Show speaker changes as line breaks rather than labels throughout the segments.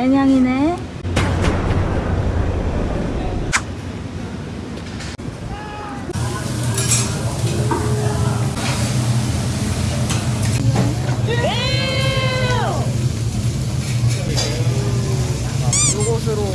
애냥이네. 요것으로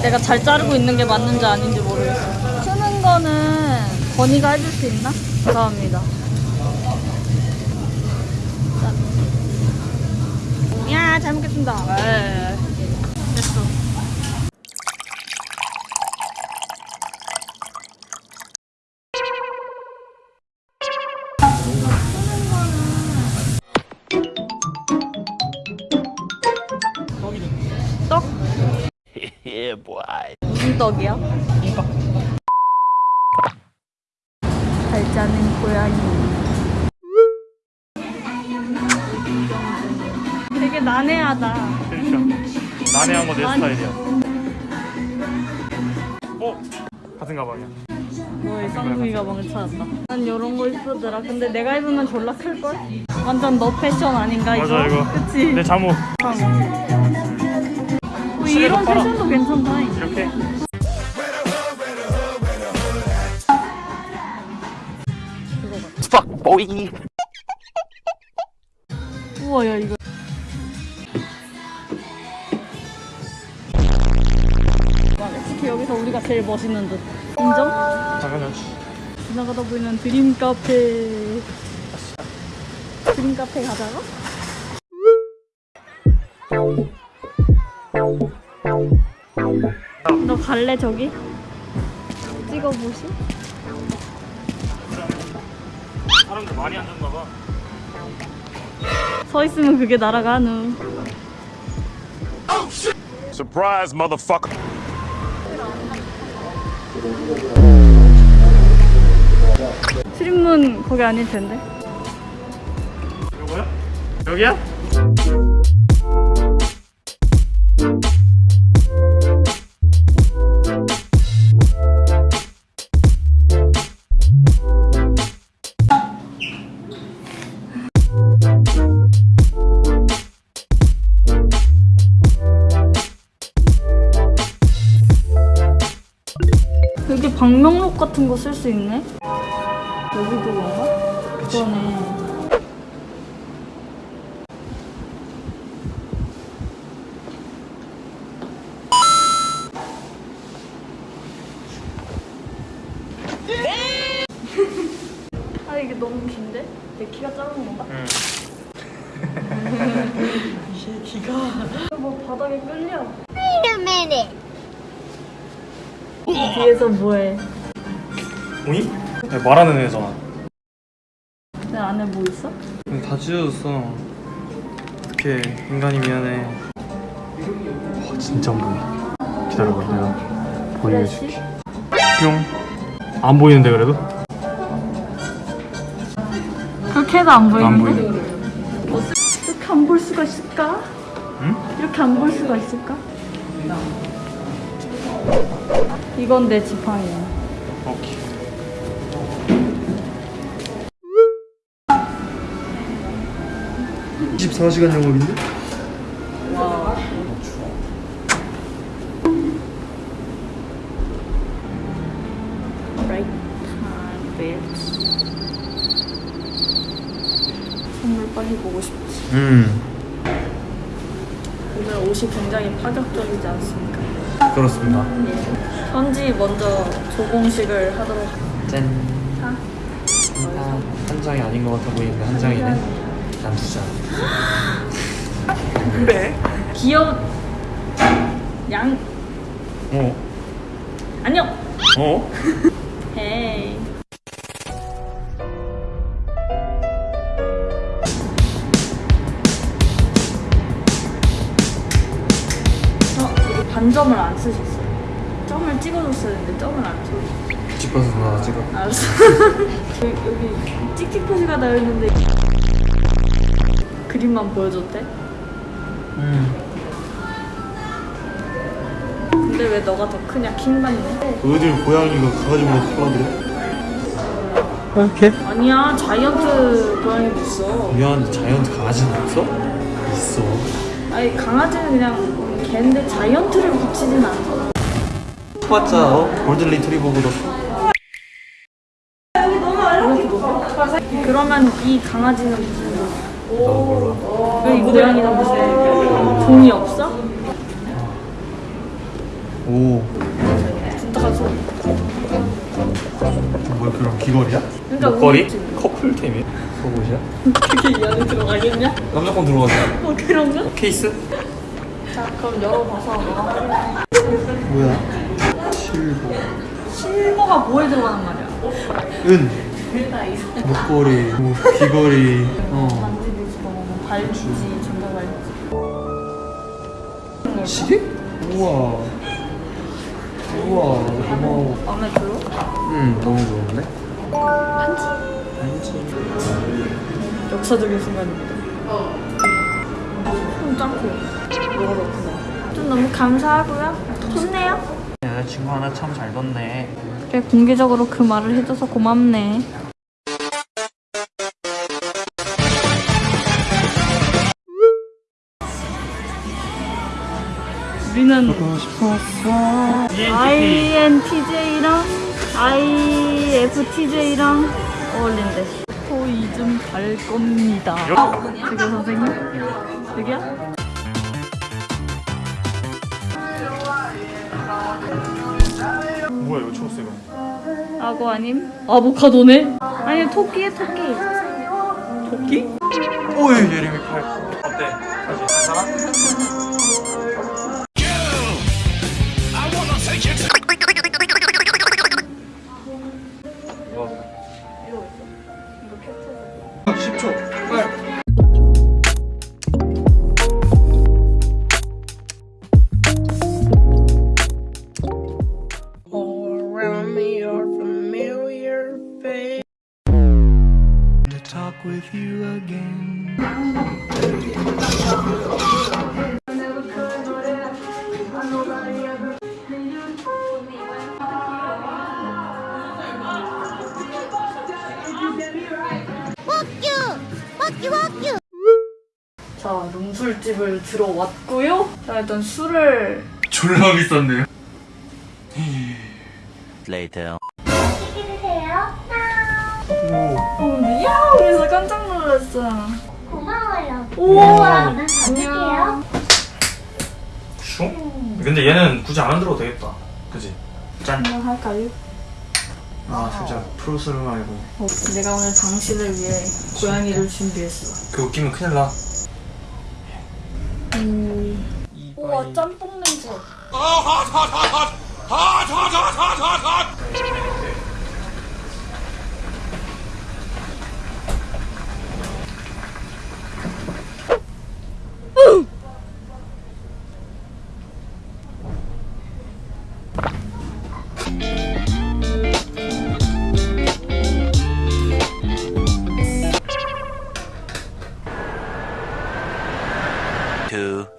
내가 잘 자르고 있는 게 맞는지 아닌지 모르겠어. 트는 거는 건이가 해줄 수 있나? 감사합니다. 짠. 야, 잘 먹겠습니다. 네. 됐어. 떡?
yeah, boy.
무슨 떡이야? 잘 난해하다.
그러니까 난해한 거내
아니.
스타일이야. 어? 같은 가방이야.
너의 쌍둥이 가방을 찾았다. 난 이런 거 이쁘더라. 근데 내가 입으면 졸라 클 걸? 완전 너 패션 아닌가 이거?
맞아 이거.
그치?
내 잠옷
어, 이런
팔아.
패션도 괜찮다.
이렇게.
Fuck, boy.
우와 야 이거. 특히 여기서 우리가 제일 멋있는 듯. 인정?
당연하지.
지나가다 보이는 드림 카페. 드림 카페 가자고? 너 갈래 저기? 찍어보시?
사람들 많이 앉았나 봐.
서 있으면 그게 날아가누.
Surprise, motherfucker.
출입문 거기 아닐 텐데.
요거야? 여기야?
거 쓸 수 있네? 여기도 그런가? 그러네. 아 이게 너무 긴데? 내 키가 작은 건가?
응.
이 새끼가 뭐 바닥에 끌려
Wait a minute.
뒤에서 뭐해?
오이? 야, 말하는 애잖아.
내 안에 뭐 있어?
다 찢어졌어. 어떡해. 인간이 미안해. 와, 진짜 안 보여. 기다려봐, 내가 보여줄게. 뿅. 안 보이는데, 그래도?
그렇게 해도 안 보이는데?
안 보이네.
이렇게 안 볼 수가 있을까?
응?
이렇게 안 볼 수가 있을까? 이건 내 지팡이야.
오케이.
(24시간) 영업인데?
Right time, bitch. 선물 빨리 보고 싶지.
음.
오늘 옷이 굉장히 파격적이지 않습니까?
그렇습니다.
예. 현지 먼저 조공식을 하도록
짠.
하.
아, 한 장이 아닌 것 같아 보이는데 한 장이네. 난두 장.
귀여운 양
어?
안녕.
어?
헤이. 어, 반점을 안 쓰셨어요. 점을 찍어줬어야 했는데 점을 안 찍어줬어요.
집어서 나 찍어.
알았어. 여기, 여기 찍찍 표시가 나 있는데 그림만 보여줬대?
음.
근데 왜 너가 더 크냐 킹받네?
어딜 고양이가 가가지고 키워드려?
이렇게?
아니야 자이언트 고양이도 있어.
미안 자이언트 강아지는 없어? 있어.
아니 강아지는 그냥 걔인데 자이언트를 붙이진 않아.
맞자 어? 골든 리트리버보다
그러면 이 강아지는 무슨 왜이 고양이는 무슨 종이 없어?
오
진짜 가서
뭐야 그럼 귀걸이야?
그러니까
목걸이?
우리
커플템이야? 속옷이야?
그게 이 안에 들어가겠냐?
남자 건 들어갔어
뭐 그런가?
케이스?
자 그럼 열어봐서 너가
뭐야? 실버
실버가 뭐에 들어가는 말이야?
은 목걸이 뭐 귀걸이 어
뭐 발찌, 전자발찌
시계? 우와. 우와 고마워.
마음에 들어?
응 너무 좋은데?
반지?
반지.
역사적인 순간입니다. 좀 짱코 뭐가 그렇구나. 좀 너무 감사하고요. 좋네요.
여자친구 하나 참 잘 뒀네.
그래 공개적으로 그 말을 해줘서 고맙네 우리는 INTJ랑 IFTJ랑 어울린대 토이즘 갈 겁니다 저기 선생님? 여기야?
뭐야 이거 초록색은
악어 아님? 아보카도네? 아니 토끼에 토끼
토끼? 오이 예림이 팔 어때? 다시 괜찮아? Talk with you again.
자 농술집을 들어왔고요. 자 일단 술을
졸라 비싼데요?
Later.
어 근데 야옹 해서 깜짝 놀랐어
고마워요.
우와
난 받을게요.
슝? 근데 얘는 굳이 안 들어도 되겠다 그지? 짠!
한번 할까요?
아 살짝 프로스를 말고
어, 내가 오늘 당신을 위해 고양이를 준비했어
그 웃기면 큰일 나
우와 짬뽕 냄새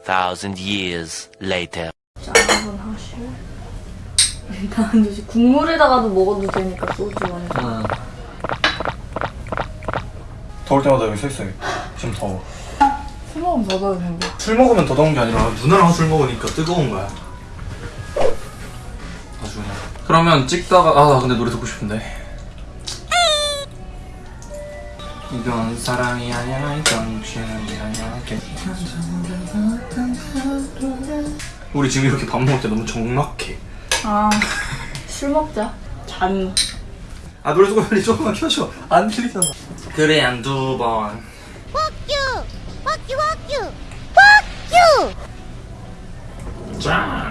thousand years later.
자 한번 하실 일단 이제 국물에다가도 먹어도 되니까 소주 완전
응. 더울 때마다 여기 서 있어야겠다. 지금 더워.
술 먹으면 더 더워 근데
술 먹으면 더 더운 게 아니라 누나랑 술 먹으니까 뜨거운 거야. 아주 그냥 그러면 찍다가 아나 근데 노래 듣고 싶은데 이건 사랑이 아니야 이건 게 아니야. 우리 지금 이렇게 밥 먹을 때 너무 적막해.
아술 먹자. 잔.
아 노래 조금 빨리 조금만 켜줘. 안 들리잖아. 그래 한두 번. 짠!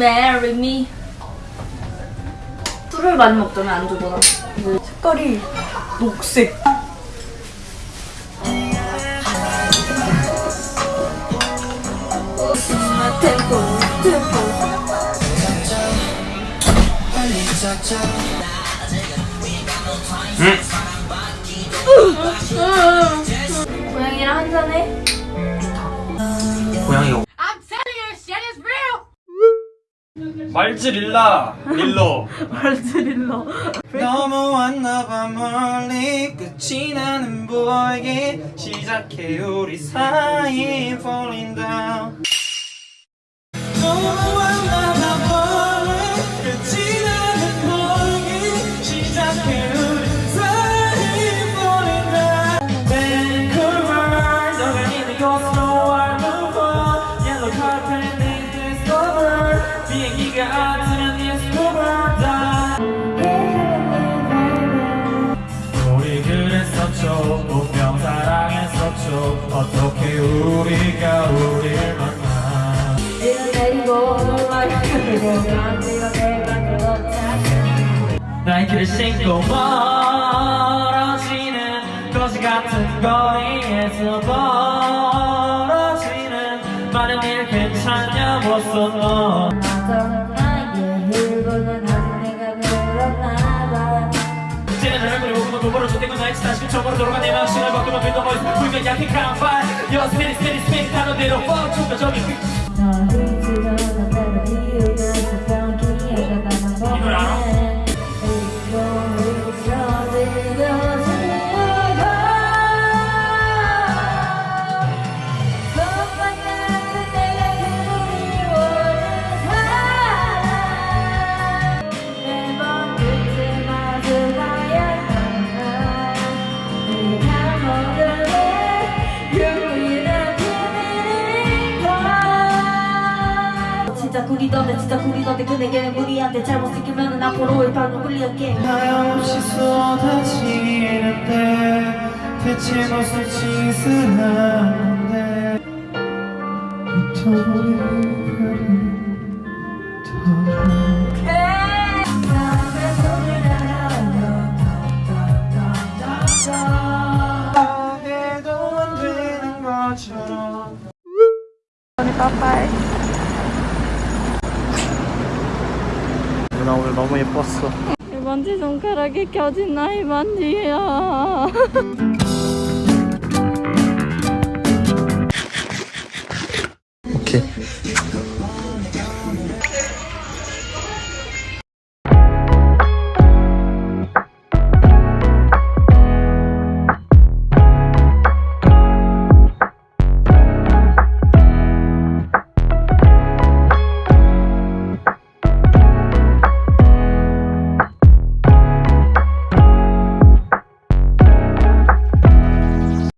Marry me. 술을 많이 먹자면 안주보다 색깔이 녹색. 템포 고양이랑 한잔해.
고양이가
말즈릴라 릴러.
말즈릴러.
넘어왔나봐 멀리. 끝이 나는 보이게 시작해 우리 사이. Falling down 어떻게 우리가 우릴 만나 나이키를 신고 멀 빌더 보이스 불면 약해 깜빡 Yo 스피릿 스피릿 스피릿 단어대로 뻥 충격적인
진짜 구리던데 진짜 구리던데 그대에게는 무리한데 잘못 시키면은 앞으로 일방으로 끌리게.
하염없이 쏟아지는데 대체 무슨 짓을 하는데. 붙어버린 별이 너무 예뻤어
이 반지 손가락에 껴진 나의 반지야.